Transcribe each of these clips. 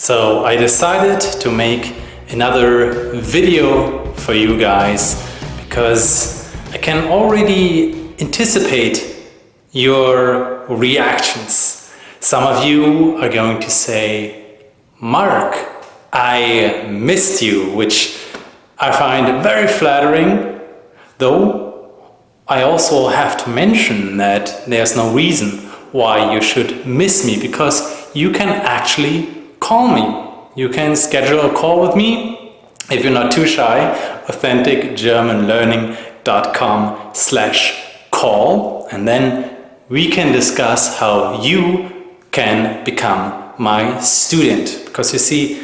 So I decided to make another video for you guys because I can already anticipate your reactions. Some of you are going to say, Mark, I missed you, which I find very flattering, though I also have to mention that there's no reason why you should miss me because you can actually call me. You can schedule a call with me if you're not too shy, authenticgermanlearning.com slash call and then we can discuss how you can become my student. Because you see,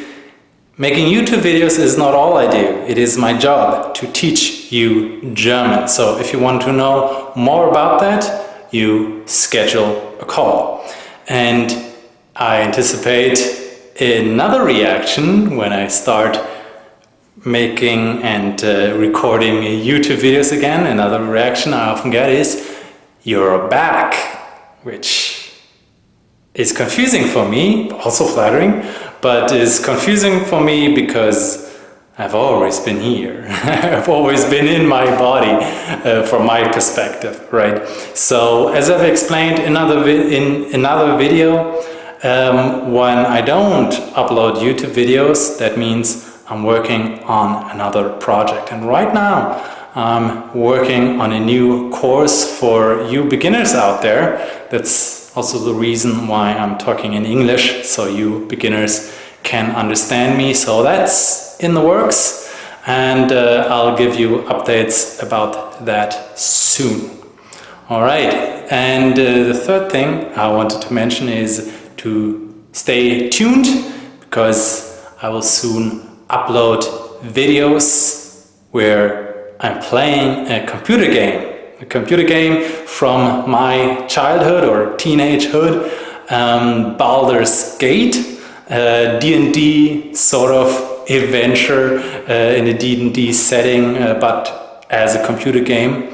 making YouTube videos is not all I do. It is my job to teach you German. So if you want to know more about that, you schedule a call. And I anticipate another reaction when I start making and uh, recording YouTube videos again. Another reaction I often get is, you're back, which is confusing for me, also flattering, but is confusing for me because I've always been here. I've always been in my body uh, from my perspective, right? So as I've explained another in another video, um, when I don't upload YouTube videos, that means I'm working on another project. And right now, I'm working on a new course for you beginners out there. That's also the reason why I'm talking in English, so you beginners can understand me. So that's in the works and uh, I'll give you updates about that soon. All right, and uh, the third thing I wanted to mention is to stay tuned because I will soon upload videos where I'm playing a computer game. A computer game from my childhood or teenagehood, um, Baldur's Gate D&D sort of adventure uh, in a D&D setting, uh, but as a computer game.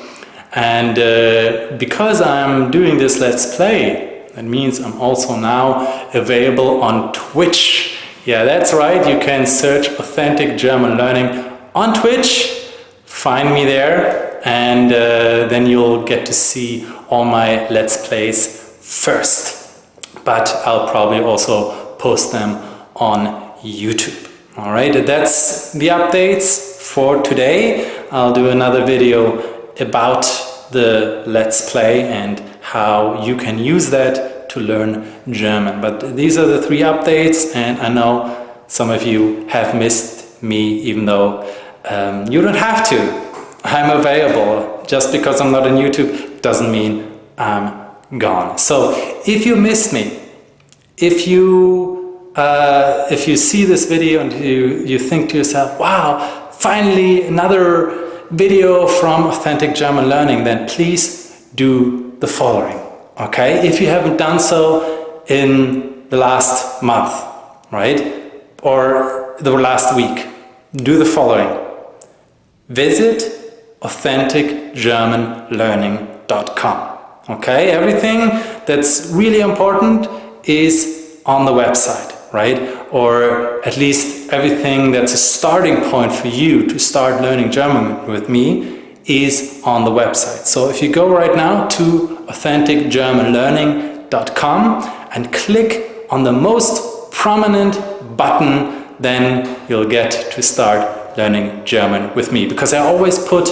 And uh, because I'm doing this Let's Play, that means I'm also now available on Twitch. Yeah, that's right, you can search Authentic German Learning on Twitch, find me there, and uh, then you'll get to see all my Let's Plays first. But I'll probably also post them on YouTube. All right, that's the updates for today. I'll do another video about the Let's Play and how you can use that to learn German. But these are the three updates and I know some of you have missed me even though um, you don't have to. I'm available. Just because I'm not on YouTube doesn't mean I'm gone. So if you missed me, if you uh, if you see this video and you you think to yourself wow finally another video from authentic German learning then please do the following okay? If you haven't done so in the last month right? Or the last week do the following. Visit authenticgermanlearning.com okay? Everything that's really important is on the website, right? Or at least everything that's a starting point for you to start learning German with me is on the website. So if you go right now to authenticgermanlearning.com and click on the most prominent button, then you'll get to start learning German with me. Because I always put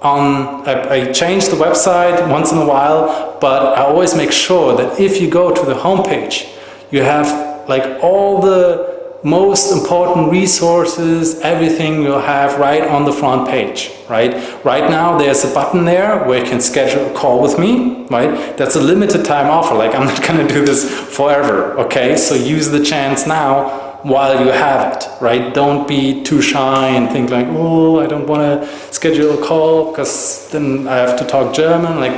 on, I, I, change the website once in a while, but I always make sure that if you go to the homepage, you have like all the most important resources, everything you'll have right on the front page, right? Right now there's a button there where you can schedule a call with me, right? That's a limited time offer, like I'm not gonna do this forever, okay? So use the chance now while you have it, right? Don't be too shy and think like, oh, I don't want to schedule a call because then I have to talk German. Like,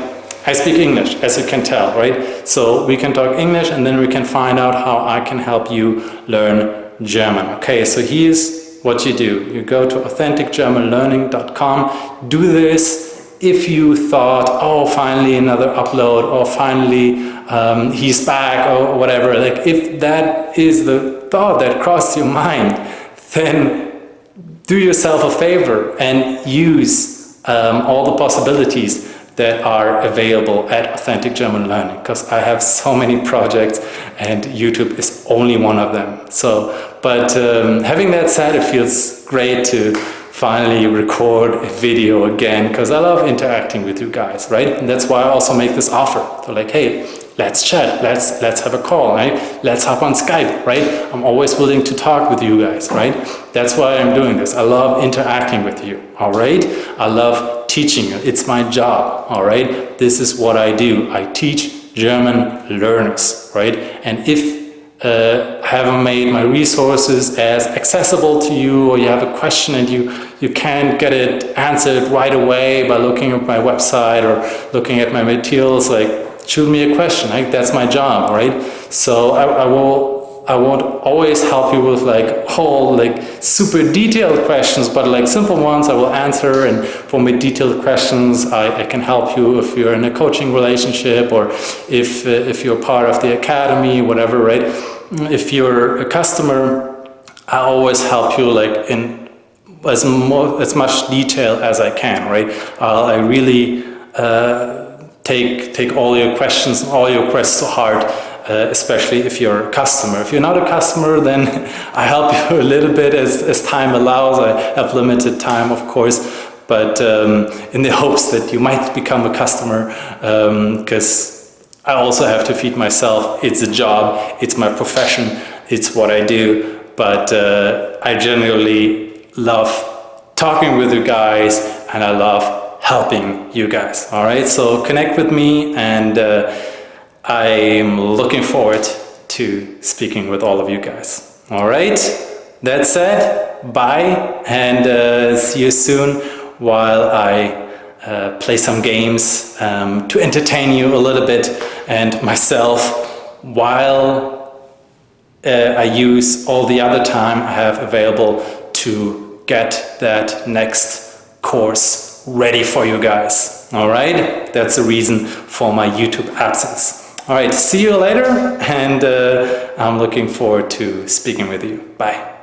I speak English, as you can tell, right? So we can talk English and then we can find out how I can help you learn German. Okay, so here's what you do. You go to authenticgermanlearning.com, do this if you thought, oh, finally another upload, or finally um, he's back, or whatever. Like if that is the thought that crossed your mind, then do yourself a favor and use um, all the possibilities that are available at Authentic German Learning because I have so many projects and YouTube is only one of them. So, but um, having that said, it feels great to finally record a video again because I love interacting with you guys, right? And that's why I also make this offer. So like, hey, let's chat, let's let's have a call, right? Let's hop on Skype, right? I'm always willing to talk with you guys, right? That's why I'm doing this. I love interacting with you, all right? I love teaching you. It's my job, all right? This is what I do. I teach German learners, right? And if uh, haven't made my resources as accessible to you or you have a question and you, you can't get it answered right away by looking at my website or looking at my materials, like shoot me a question, like that's my job, right? So I, I will I won't always help you with like whole like super detailed questions, but like simple ones I will answer. And for my detailed questions, I, I can help you if you're in a coaching relationship or if uh, if you're part of the academy, whatever, right? If you're a customer, I always help you like in as more as much detail as I can, right? Uh, I really uh, take take all your questions, all your requests to heart uh, especially if you're a customer. If you're not a customer, then I help you a little bit as, as time allows. I have limited time, of course, but um, in the hopes that you might become a customer, because um, I also have to feed myself. It's a job, it's my profession, it's what I do, but uh, I generally love talking with you guys and I love helping you guys. All right, so connect with me and uh, I'm looking forward to speaking with all of you guys. All right, that said, bye and uh, see you soon while I uh, play some games um, to entertain you a little bit and myself while uh, I use all the other time I have available to get that next course ready for you guys. All right, that's the reason for my YouTube absence. All right, see you later, and uh, I'm looking forward to speaking with you. Bye.